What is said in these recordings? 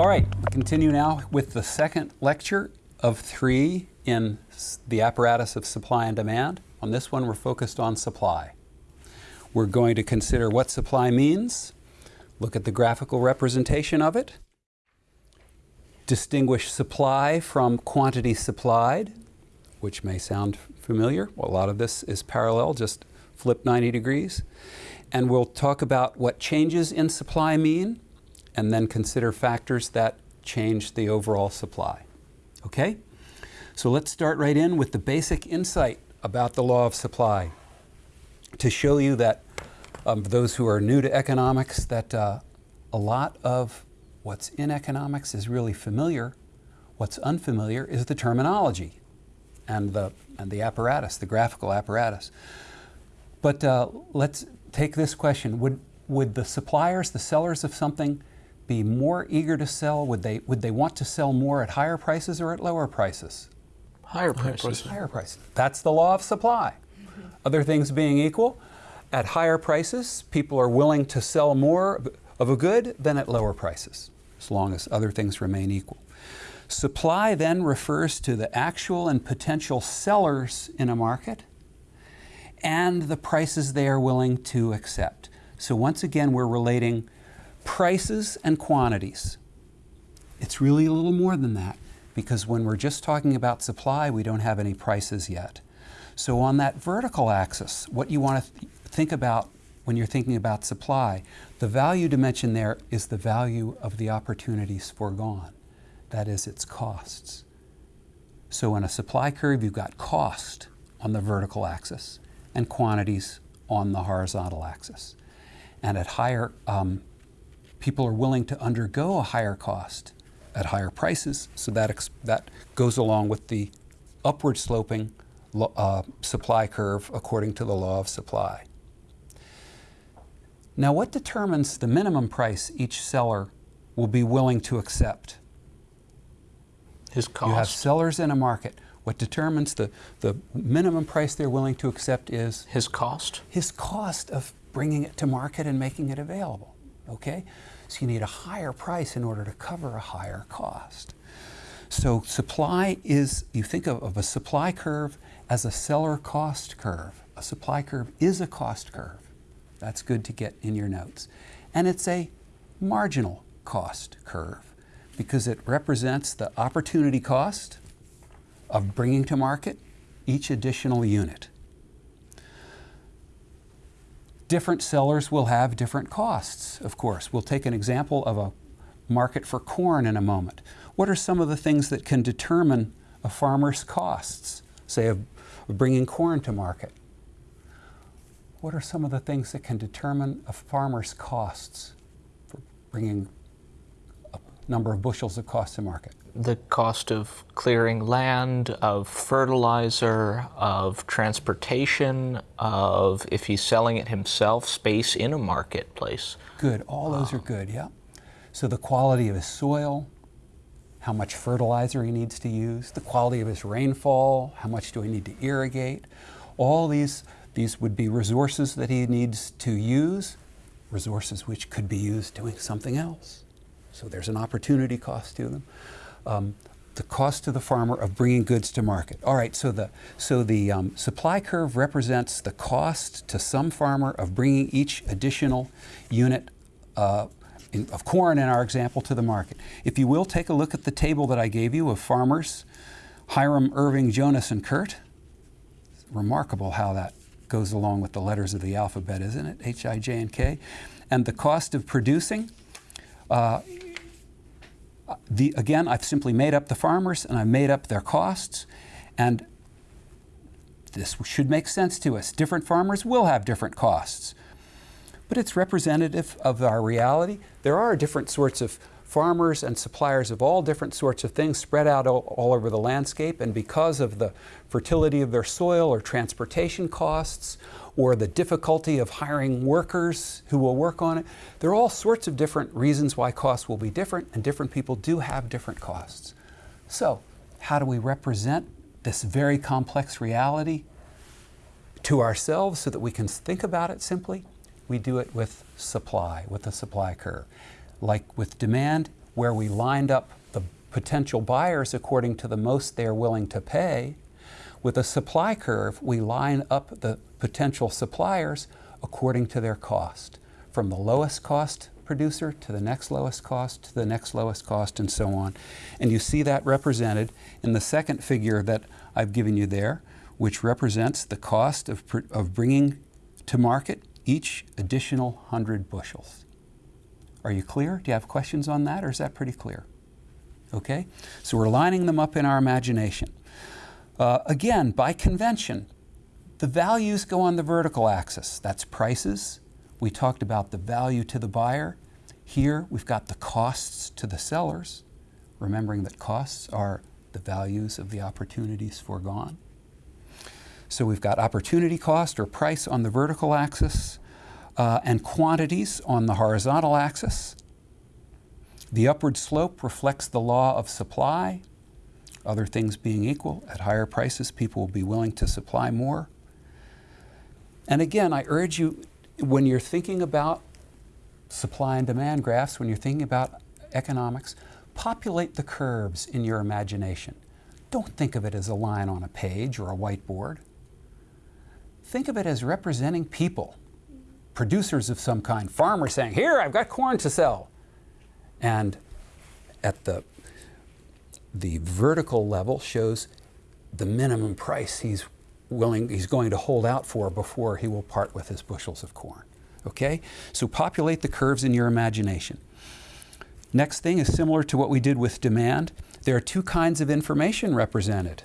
All right, continue now with the second lecture of three in the apparatus of supply and demand. On this one, we're focused on supply. We're going to consider what supply means, look at the graphical representation of it, distinguish supply from quantity supplied, which may sound familiar. Well, a lot of this is parallel, just flip 90 degrees. And we'll talk about what changes in supply mean, and then consider factors that change the overall supply. Okay? So let's start right in with the basic insight about the law of supply to show you that um, those who are new to economics that uh, a lot of what's in economics is really familiar. What's unfamiliar is the terminology and the, and the apparatus, the graphical apparatus. But uh, let's take this question. Would, would the suppliers, the sellers of something, be more eager to sell? Would they, would they want to sell more at higher prices or at lower prices? Higher prices. Higher prices. That's the law of supply. Mm-hmm. Other things being equal, at higher prices, people are willing to sell more of a good than at lower prices, as long as other things remain equal. Supply then refers to the actual and potential sellers in a market and the prices they are willing to accept. So once again, we're relating prices and quantities. It's really a little more than that because when we're just talking about supply, we don't have any prices yet. So on that vertical axis, what you want to th think about when you're thinking about supply, the value dimension there is the value of the opportunities foregone. That is, its costs. So in a supply curve, you've got cost on the vertical axis and quantities on the horizontal axis. And at higher, um, people are willing to undergo a higher cost at higher prices, so that, that goes along with the upward sloping uh, supply curve according to the law of supply. Now what determines the minimum price each seller will be willing to accept? His cost. You have sellers in a market. What determines the, the minimum price they're willing to accept is? His cost. His cost of bringing it to market and making it available, okay? So you need a higher price in order to cover a higher cost. So supply is, you think of, of a supply curve as a seller cost curve. A supply curve is a cost curve. That's good to get in your notes. And it's a marginal cost curve because it represents the opportunity cost of bringing to market each additional unit. Different sellers will have different costs, of course. We'll take an example of a market for corn in a moment. What are some of the things that can determine a farmer's costs, say of bringing corn to market? What are some of the things that can determine a farmer's costs for bringing number of bushels of cost to market? The cost of clearing land, of fertilizer, of transportation, of if he's selling it himself, space in a marketplace. Good, all those are good, yeah. So the quality of his soil, how much fertilizer he needs to use, the quality of his rainfall, how much do we need to irrigate, all these these would be resources that he needs to use, resources which could be used doing something else. So there's an opportunity cost to them. Um, the cost to the farmer of bringing goods to market. All right, so the, so the um, supply curve represents the cost to some farmer of bringing each additional unit uh, in, of corn in our example to the market. If you will, take a look at the table that I gave you of farmers, Hiram, Irving, Jonas, and Kurt. It's remarkable how that goes along with the letters of the alphabet, isn't it? H, I, J, and K. And the cost of producing, uh, the, again, I've simply made up the farmers and I've made up their costs. And this should make sense to us. Different farmers will have different costs. But it's representative of our reality. There are different sorts of farmers and suppliers of all different sorts of things spread out all, all, over the landscape and because of the fertility of their soil or transportation costs or the difficulty of hiring workers who will work on it, there are all sorts of different reasons why costs will be different and different people do have different costs. So how do we represent this very complex reality to ourselves so that we can think about it simply? We do it with supply, with the supply curve like with demand, where we lined up the potential buyers according to the most they're willing to pay. With a supply curve, we line up the potential suppliers according to their cost, from the lowest cost producer to the next lowest cost to the next lowest cost and so on. And you see that represented in the second figure that I've given you there, which represents the cost of, of bringing to market each additional 100 bushels. Are you clear? Do you have questions on that or is that pretty clear? Okay, so we're lining them up in our imagination. Uh, again, by convention, the values go on the vertical axis. That's prices. We talked about the value to the buyer. Here we've got the costs to the sellers, remembering that costs are the values of the opportunities foregone. So we've got opportunity cost or price on the vertical axis uh, and quantities on the horizontal axis. The upward slope reflects the law of supply. Other things being equal, at higher prices, people will be willing to supply more. And again, I urge you, when you're thinking about supply and demand graphs, when you're thinking about economics, populate the curves in your imagination. Don't think of it as a line on a page or a whiteboard. Think of it as representing people, producers of some kind, farmers saying, here, I've got corn to sell. And at the, the vertical level shows the minimum price he's willing, he's going to hold out for before he will part with his bushels of corn. Okay? So populate the curves in your imagination. Next thing is similar to what we did with demand. There are two kinds of information represented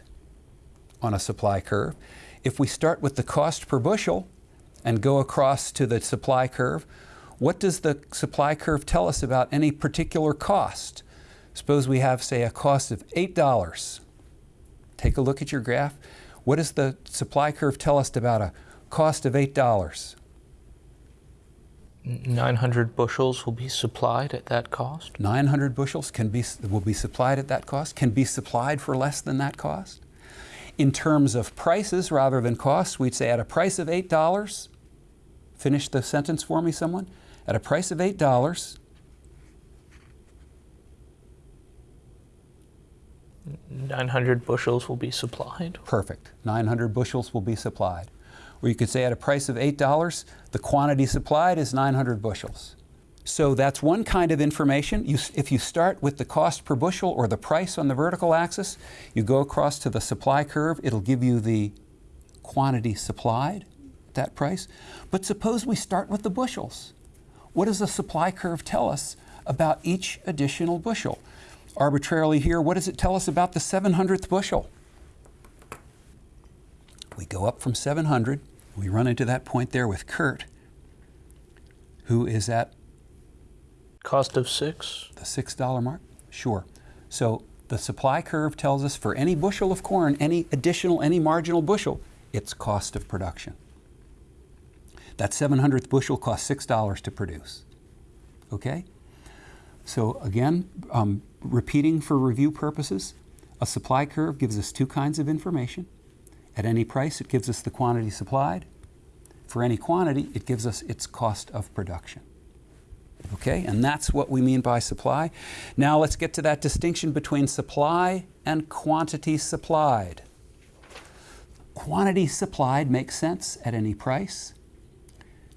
on a supply curve. If we start with the cost per bushel and go across to the supply curve, what does the supply curve tell us about any particular cost? Suppose we have, say, a cost of $8. Take a look at your graph. What does the supply curve tell us about a cost of $8? 900 bushels will be supplied at that cost? 900 bushels can be, will be supplied at that cost, can be supplied for less than that cost. In terms of prices rather than costs, we'd say at a price of $8, finish the sentence for me, someone. At a price of $8, 900 bushels will be supplied. Perfect. 900 bushels will be supplied. Or you could say at a price of $8, the quantity supplied is 900 bushels. So that's one kind of information. You, if you start with the cost per bushel or the price on the vertical axis, you go across to the supply curve, it'll give you the quantity supplied at that price. But suppose we start with the bushels. What does the supply curve tell us about each additional bushel? Arbitrarily here, what does it tell us about the 700th bushel? We go up from 700. We run into that point there with Kurt, who is at Cost of six? the $6 mark. Sure. So the supply curve tells us for any bushel of corn, any additional, any marginal bushel, its cost of production. That 700th bushel costs $6 to produce. Okay? So again, um, repeating for review purposes, a supply curve gives us two kinds of information. At any price, it gives us the quantity supplied. For any quantity, it gives us its cost of production. Okay, and that's what we mean by supply. Now let's get to that distinction between supply and quantity supplied. Quantity supplied makes sense at any price.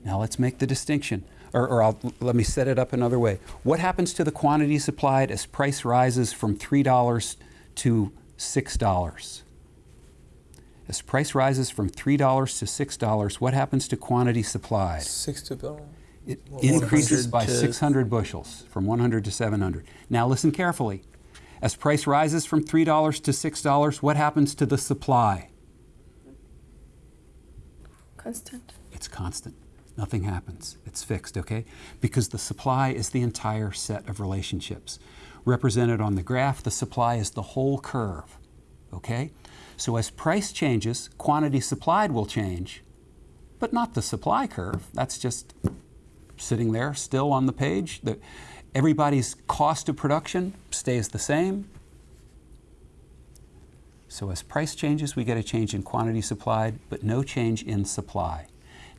Now let's make the distinction, or, or let me set it up another way. What happens to the quantity supplied as price rises from $3 to $6? As price rises from $3 to $6, what happens to quantity supplied? Six to bill. It Well, increases by 600 bushels, from 100 to 700. Now listen carefully. As price rises from $3 to $6, what happens to the supply? Constant. It's constant. Nothing happens. It's fixed, okay? Because the supply is the entire set of relationships. Represented on the graph, the supply is the whole curve, okay? So as price changes, quantity supplied will change, but not the supply curve. That's just sitting there still on the page. The, everybody's cost of production stays the same. So as price changes, we get a change in quantity supplied, but no change in supply.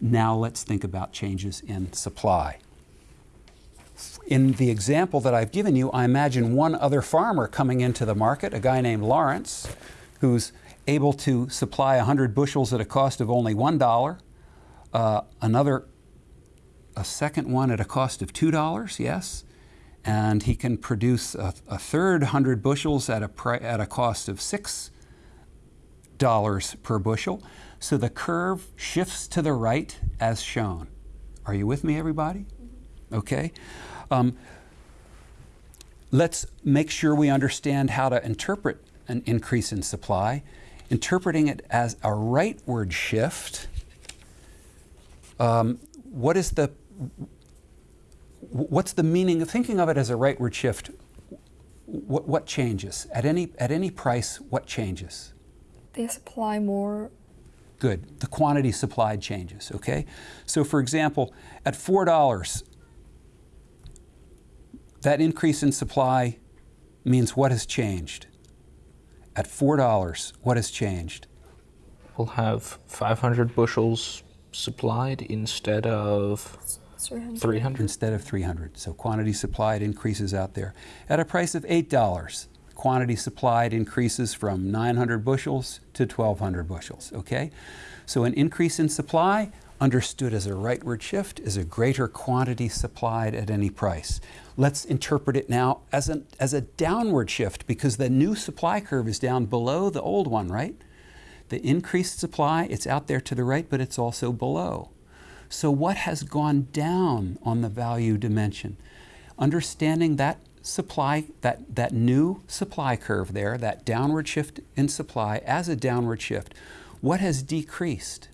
Now let's think about changes in supply. In the example that I've given you, I imagine one other farmer coming into the market, a guy named Lawrence, who's able to supply 100 bushels at a cost of only $1, uh, another, a second one at a cost of $2, yes, and he can produce a, a third 100 bushels at a, at a cost of 6 dollars per bushel. So the curve shifts to the right as shown. Are you with me, everybody? Okay. Um, let's make sure we understand how to interpret an increase in supply. Interpreting it as a rightward shift, um, what is the what's the meaning of thinking of it as a rightward shift? What, what changes at any at any price? What changes? They supply more. Good. The quantity supplied changes. Okay. So, for example, at four dollars, that increase in supply means what has changed? At four dollars, what has changed? We'll have 500 bushels supplied instead of 300. 300. instead of 300. So quantity supplied increases out there. At a price of $8, quantity supplied increases from 900 bushels to 1,200 bushels, okay? So an increase in supply, understood as a rightward shift, is a greater quantity supplied at any price. Let's interpret it now as, an, as a downward shift because the new supply curve is down below the old one, right? The increased supply, it's out there to the right, but it's also below. So, what has gone down on the value dimension? Understanding that supply, that, that new supply curve there, that downward shift in supply as a downward shift, what has decreased?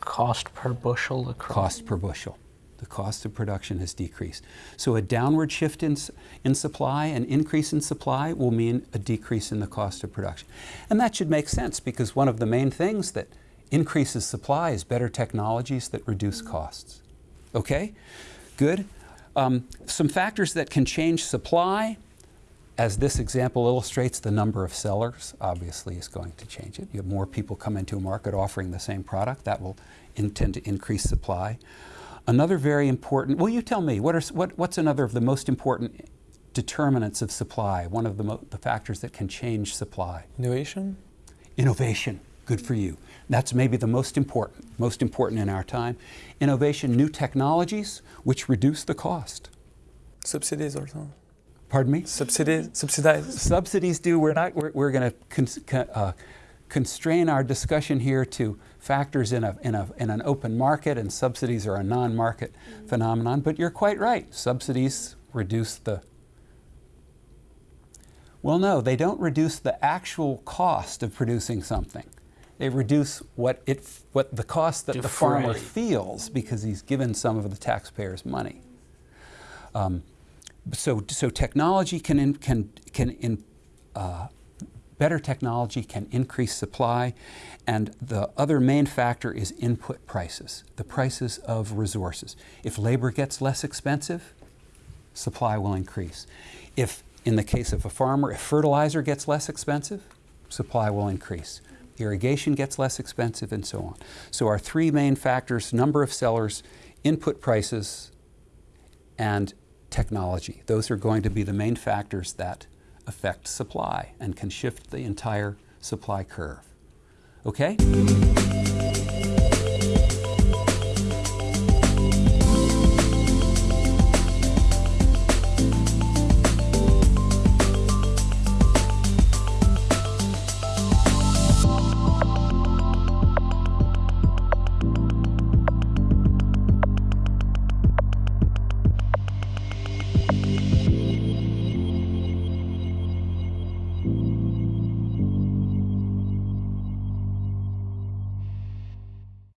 Cost per bushel across. Cost per bushel. The cost of production has decreased. So, a downward shift in, in supply, an increase in supply, will mean a decrease in the cost of production. And that should make sense because one of the main things that increases supply is better technologies that reduce costs. Okay? Good. Um, some factors that can change supply, as this example illustrates, the number of sellers obviously is going to change it. You have more people come into a market offering the same product, that will intend to increase supply. Another very important, well, you tell me, what are, what, what's another of the most important determinants of supply, one of the, mo- the factors that can change supply? Innovation? Innovation, good for you. That's maybe the most important, most important in our time. Innovation, new technologies which reduce the cost. Subsidies also. Pardon me? Subsidies, subsidize. Subsidies do. We're not. We're, we're going to cons- co- uh, constrain our discussion here to factors in a, in a in an open market, and subsidies are a non-market phenomenon. But you're quite right. Subsidies reduce the. Well, no, they don't reduce the actual cost of producing something. They reduce what it what the cost that the farmer feels because he's given some of the taxpayers' money. Um, so, so technology can in, can can in, uh, better technology can increase supply, and the other main factor is input prices, the prices of resources. If labor gets less expensive, supply will increase. If, in the case of a farmer, if fertilizer gets less expensive, supply will increase. Irrigation gets less expensive, and so on. So, our three main factors number of sellers, input prices, and technology. Those are going to be the main factors that affect supply and can shift the entire supply curve. Okay?